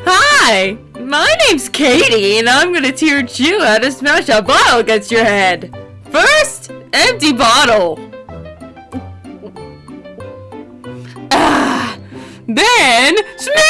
Hi! My name's Katie, and I'm gonna teach you how to smash a bottle against your head! First, empty bottle! Ah! Then, smash